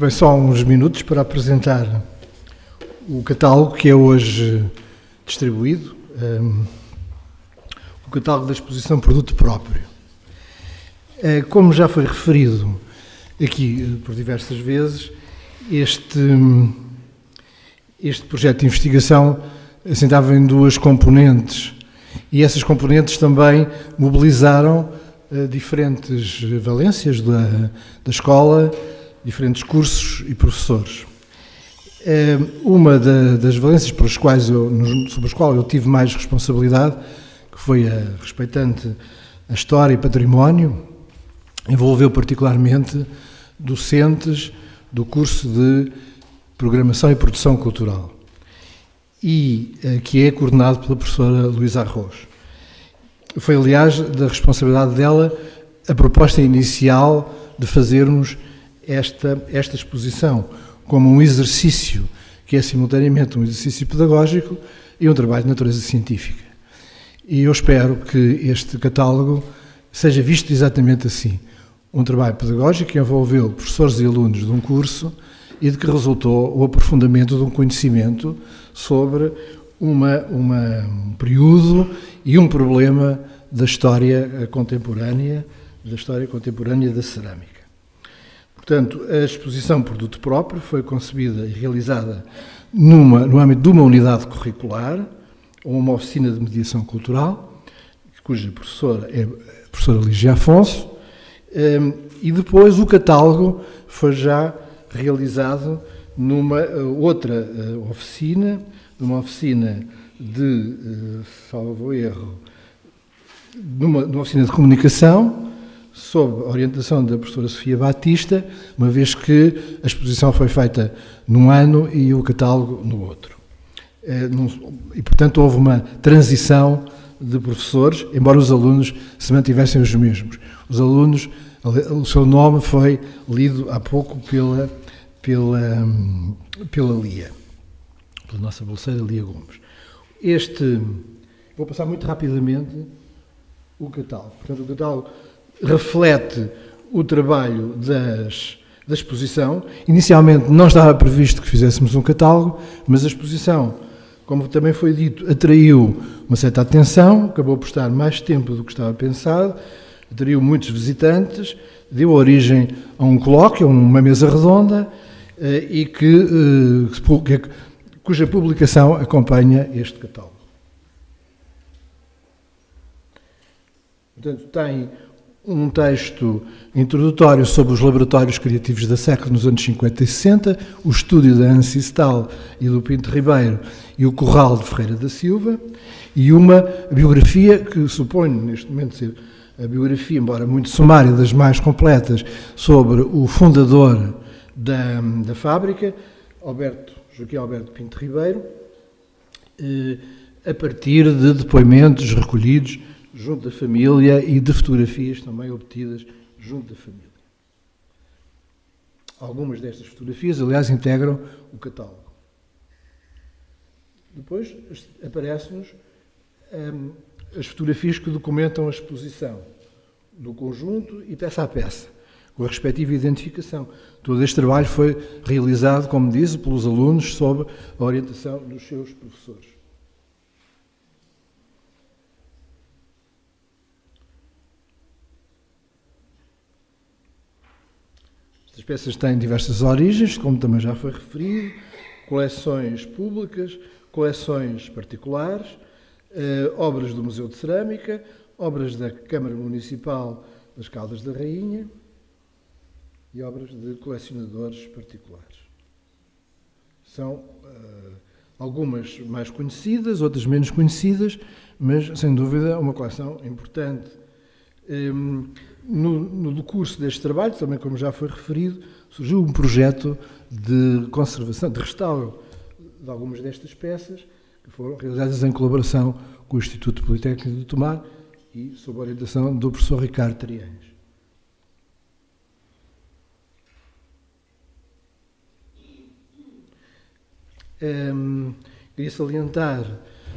Muito bem, só uns minutos para apresentar o catálogo que é hoje distribuído, um, o catálogo da exposição Produto Próprio. Uh, como já foi referido aqui uh, por diversas vezes, este, este projeto de investigação assentava em duas componentes e essas componentes também mobilizaram uh, diferentes valências da, da escola, diferentes cursos e professores. Eh, uma das valências pelas quais eu, sobre as quais eu tive mais responsabilidade, que foi a respeitante a história e património, envolveu particularmente docentes do curso de Programação e Produção Cultural, e eh, que é coordenado pela professora Luísa Arroz. Foi, aliás, da responsabilidade dela a proposta inicial de fazermos esta, esta exposição como um exercício que é simultaneamente um exercício pedagógico e um trabalho de natureza científica. E eu espero que este catálogo seja visto exatamente assim. Um trabalho pedagógico que envolveu professores e alunos de um curso e de que resultou o aprofundamento de um conhecimento sobre uma, uma, um período e um problema da história contemporânea, da história contemporânea da cerâmica. Portanto, a exposição Produto Próprio foi concebida e realizada numa, no âmbito de uma unidade curricular, ou uma oficina de mediação cultural, cuja professora é a professora Ligia Afonso, ehm, e depois o catálogo foi já realizado numa eh, outra eh, oficina, numa oficina de, eh, salvo erro, numa, numa oficina de comunicação, sob a orientação da professora Sofia Batista, uma vez que a exposição foi feita num ano e o catálogo no outro. É, e, portanto, houve uma transição de professores, embora os alunos se mantivessem os mesmos. Os alunos, o seu nome foi lido há pouco pela, pela, pela Lia, pela nossa bolseira Lia Gomes. Este, vou passar muito rapidamente o catálogo. Portanto, o catálogo reflete o trabalho das, da exposição. Inicialmente não estava previsto que fizéssemos um catálogo, mas a exposição, como também foi dito, atraiu uma certa atenção, acabou por estar mais tempo do que estava pensado, atraiu muitos visitantes, deu origem a um colóquio, a uma mesa redonda, eh, e que, eh, cuja publicação acompanha este catálogo. Portanto, tem um texto introdutório sobre os laboratórios criativos da SEC nos anos 50 e 60, o estúdio da Ancistal e do Pinto Ribeiro e o Corral de Ferreira da Silva, e uma biografia que suponho neste momento ser a biografia, embora muito sumária, das mais completas, sobre o fundador da, da fábrica, Alberto, Joaquim Alberto Pinto Ribeiro, eh, a partir de depoimentos recolhidos junto da família e de fotografias também obtidas junto da família. Algumas destas fotografias, aliás, integram o catálogo. Depois aparecem-nos hum, as fotografias que documentam a exposição do conjunto e peça a peça, com a respectiva identificação. Todo este trabalho foi realizado, como disse, pelos alunos sob a orientação dos seus professores. Peças têm diversas origens, como também já foi referido, coleções públicas, coleções particulares, eh, obras do Museu de Cerâmica, obras da Câmara Municipal das Caldas da Rainha e obras de colecionadores particulares. São eh, algumas mais conhecidas, outras menos conhecidas, mas sem dúvida uma coleção importante. Eh, no, no curso deste trabalho, também como já foi referido, surgiu um projeto de conservação, de restauro de algumas destas peças, que foram realizadas em colaboração com o Instituto Politécnico de Tomar e sob a orientação do professor Ricardo Triães. Um, queria salientar,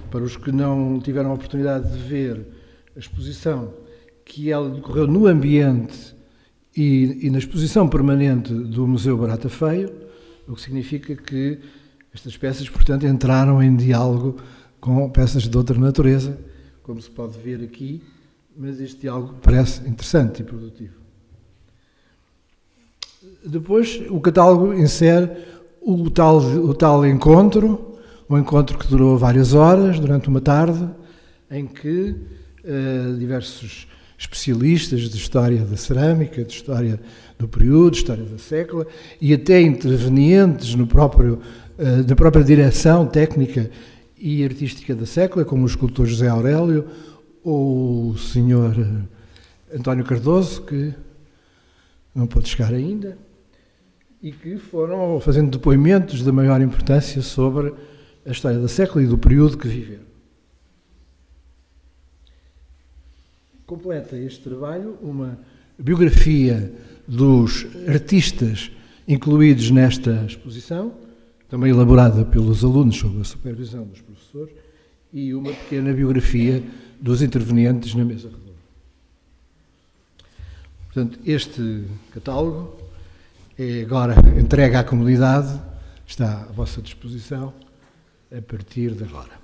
para os que não tiveram a oportunidade de ver a exposição, que ela decorreu no ambiente e, e, na exposição permanente do Museu Barata Feio, o que significa que estas peças, portanto, entraram em diálogo com peças de outra natureza, como se pode ver aqui, mas este diálogo parece interessante e produtivo. Depois, o catálogo insere o tal, o tal encontro, um encontro que durou várias horas, durante uma tarde, em que uh, diversos especialistas de história da cerâmica, de história do período, história da sécula, e até intervenientes no próprio, na própria direção técnica e artística da sécula, como o escultor José Aurélio ou o senhor eh, António Cardoso, que não pôde chegar ainda, e que foram fazendo depoimentos de maior importância sobre a história da sécula e do período que viveram. Completa este trabalho uma biografia dos artistas incluídos nesta exposição, também elaborada pelos alunos sob a supervisão dos professores, e uma pequena biografia dos intervenientes na mesa redonda. Portanto, este catálogo é agora entregue à comunidade, está à vossa disposição a partir de agora.